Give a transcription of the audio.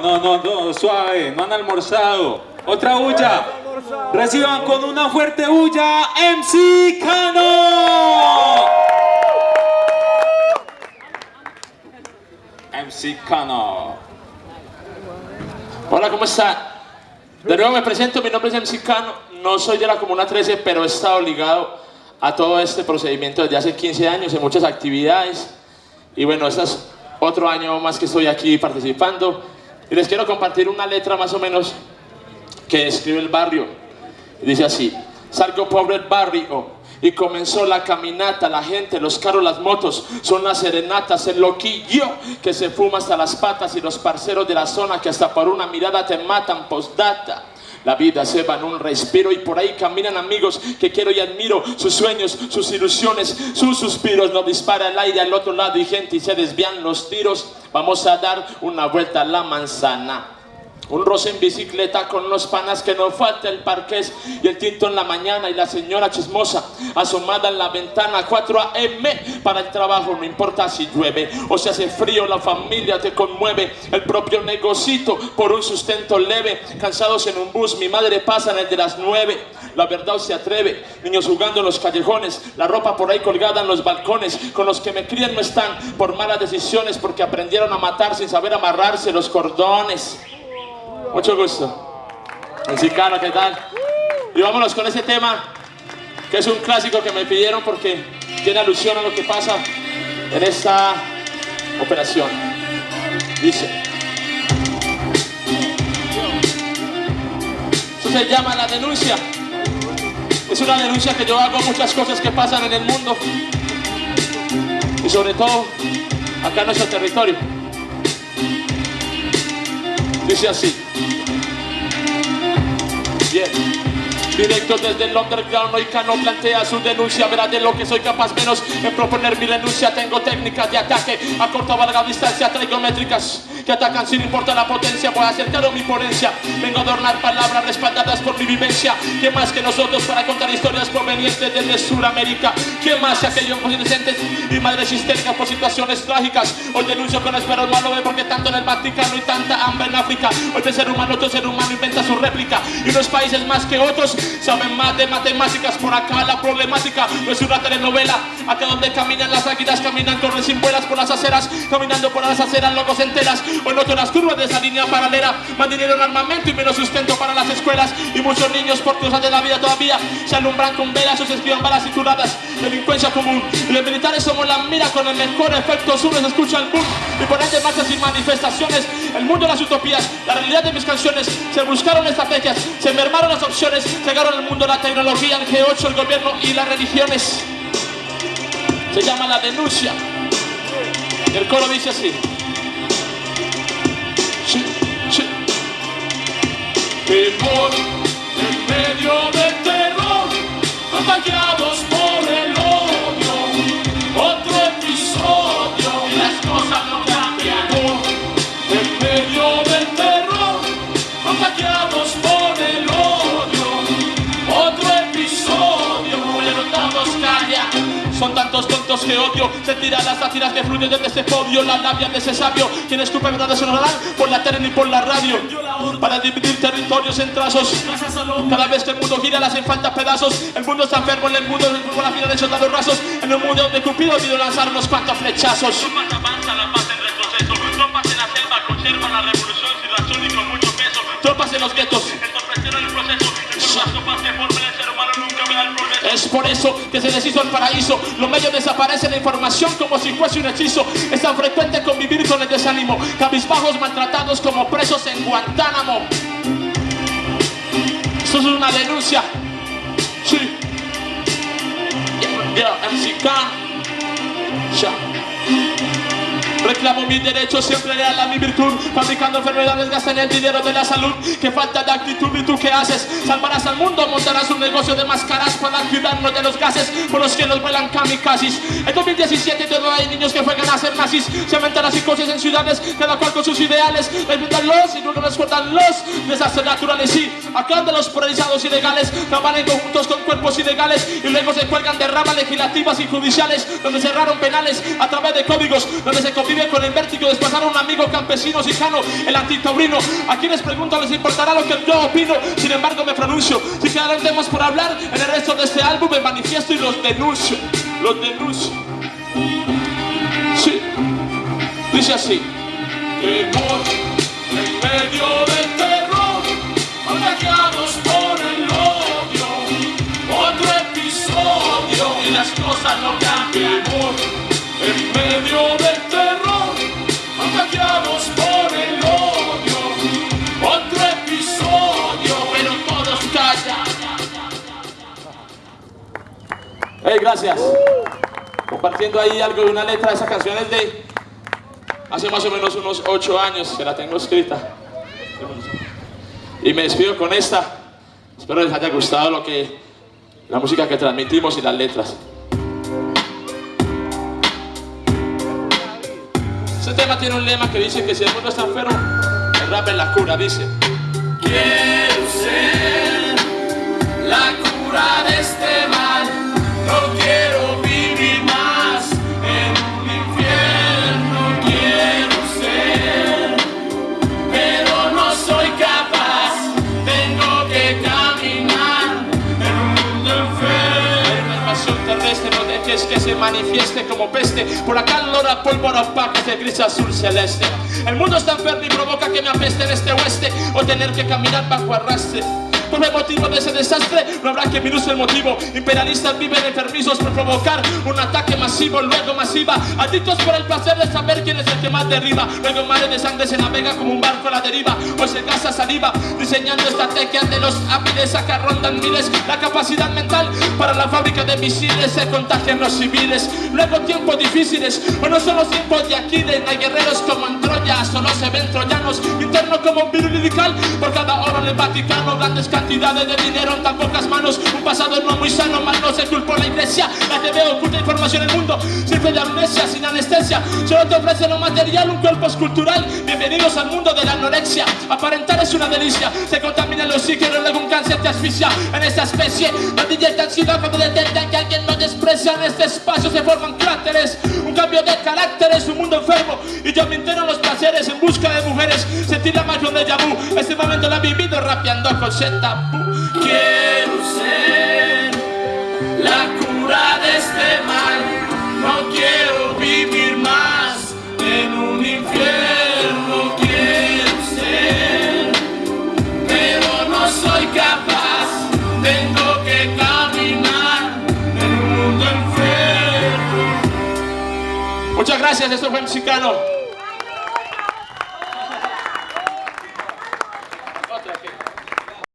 no, no, no, suave, no han almorzado. Otra bulla. Reciban con una fuerte bulla MC Cano. MC Cano. Hola, ¿cómo está? De nuevo me presento, mi nombre es MC Cano, no soy de la Comuna 13, pero he estado ligado a todo este procedimiento desde hace 15 años en muchas actividades. Y bueno, este es otro año más que estoy aquí participando. Y les quiero compartir una letra más o menos que escribe el barrio. Dice así, salgo pobre el barrio y comenzó la caminata, la gente, los carros, las motos, son las serenatas, el loquillo que se fuma hasta las patas y los parceros de la zona que hasta por una mirada te matan, postdata. La vida se va en un respiro y por ahí caminan amigos que quiero y admiro. Sus sueños, sus ilusiones, sus suspiros. No dispara el aire al otro lado y gente y se desvían los tiros. Vamos a dar una vuelta a la manzana. Un roce en bicicleta con los panas que no falta el parqués y el tinto en la mañana y la señora chismosa asomada en la ventana 4 a.m. para el trabajo, no importa si llueve o si hace frío, la familia te conmueve, el propio negocito por un sustento leve, cansados en un bus, mi madre pasa en el de las 9, la verdad se atreve, niños jugando en los callejones, la ropa por ahí colgada en los balcones, con los que me crían no están por malas decisiones porque aprendieron a matar sin saber amarrarse los cordones. Mucho gusto. Mexicano, ¿qué tal? Y vámonos con ese tema, que es un clásico que me pidieron porque tiene alusión a lo que pasa en esta operación. Dice. Eso se llama la denuncia. Es una denuncia que yo hago muchas cosas que pasan en el mundo. Y sobre todo, acá en nuestro territorio. Dice así. Bien. Directo desde el underground, hoy Cano plantea su denuncia Verá de lo que soy capaz menos en proponer mi denuncia Tengo técnicas de ataque a corta o larga distancia Traigo métricas que atacan sin importar la potencia. Voy a acercar mi ponencia Vengo a adornar palabras respaldadas por mi vivencia. ¿Qué más que nosotros para contar historias provenientes desde Sudamérica? ¿Qué más que aquellos inocentes y madres histéricas por situaciones trágicas? Hoy denuncio con espero malo ve porque tanto en el Vaticano y tanta hambre en África. Hoy de ser humano, otro ser humano inventa su réplica. Y unos países más que otros saben más de matemáticas Por acá la problemática. No es una telenovela. Acá donde caminan las águilas, caminan corren sin vuelas por las aceras Caminando por las aceras, locos enteras Hoy noto las curvas de esa línea paralela. En armamento y menos sustento para las escuelas Y muchos niños por cosas de la vida todavía Se alumbran con velas o se escriban balas cituradas Delincuencia común. Y los militares somos la mira con el mejor efecto. Sube se escucha el boom Y por ende marchas y manifestaciones. El mundo de las utopías, la realidad de mis canciones. Se buscaron estrategias, se mermaron las opciones Llegaron al mundo la tecnología, el G8, el gobierno y las religiones. Se llama la denuncia. El coro dice así. Temor en tontos que odio. Se tiran las sátiras que fluyen desde ese podio. La labia de ese sabio. Quien escupe verdades sonarán Por la tele ni por la radio. Para dividir territorios en trazos. Cada vez que el mundo gira le hacen falta pedazos. El mundo está enfermo en el mundo Con la fila de soldados rasos. En un mundo donde Cupido olvidó lanzar unos cuantos flechazos. Tropas en retroceso. Tropas eso que se deshizo el paraíso los medios desaparecen la información como si fuese un hechizo. Es tan frecuente convivir con el desánimo. Cabizbajos maltratados como presos en Guantánamo. Eso es una denuncia. Sí. Yeah, MCK. Reclamo mis derechos, siempre leal mi virtud Fabricando enfermedades, gastan el dinero de la salud. Que falta de actitud y tú qué haces Salvarás al mundo, montarás un negocio de máscaras Para cuidarnos de los gases por los que nos vuelan kamikazes. En 2017 todavía hay niños que juegan a ser nazis. Se aumentan las psicosis en ciudades, cada cual con sus ideales. Los y cortan los desastres naturales Y los polarizados ilegales Trabajan conjuntos con cuerpos ilegales Y luego se cuelgan de ramas legislativas y judiciales Donde cerraron penales a través de códigos Donde se con el vértigo de desplazar a un amigo campesino sicano, el antitaurino. A quienes pregunto les importará lo que yo opino, sin embargo me pronuncio. Si quedan temas por hablar, en el resto de este álbum me manifiesto y los denuncio. Los denuncio. Sí, dice así. Temor en medio del terror, por el odio. Otro episodio y las cosas no cambian. Temor en medio del Gracias. Compartiendo ahí algo de una letra de esa canción es de hace más o menos unos ocho años que la tengo escrita. Y me despido con esta. Espero les haya gustado lo que la música que transmitimos y las letras. Este tema tiene un lema que dice que si el mundo está enfermo, el rap es la cura, dice. Que se manifieste como peste, por acá lora pólvora opaca de gris azul celeste. El mundo está enfermo y provoca que me apeste en este oeste, o tener que caminar bajo arrastre. Por el motivo de ese desastre, no habrá que minuse el motivo. Imperialistas viven enfermizos por provocar un ataque masivo, luego masiva. Adictos por el placer de saber quién es el que más derriba. Luego mares de sangre se navega como un barco a la deriva, o se gasta saliva, diseñando estrategias de los hábiles acá rondan miles. La capacidad mental para la fábrica de misiles se contagian los civiles. Luego tiempos difíciles, o no son los tiempos de Aquiles, hay guerreros como en Troya, solo se ven troyanos. Interno como un virus por cada oro en el Vaticano, grandes cantidades de dinero en tan pocas manos. Un pasado no muy sano, mal no se culpó la iglesia. La TV oculta información en el mundo, siempre de amnesia, sin anestesia. Solo te ofrece lo material, un cuerpo escultural. Bienvenidos al mundo de la anorexia. Aparentar es una delicia, se contamina el oxígeno, luego te asfixia. En esta especie, los DJs tan sido cuando detectan que alguien no desprecia. En este espacio se forman cráteres, un cambio de carácter es un mundo enfermo. Y yo me entero los placeres en busca de mujeres. Sentir la magia de Yabu, este momento lo he vivido rapeando con Z. Quiero ser la gracias, esto fue Mexicano.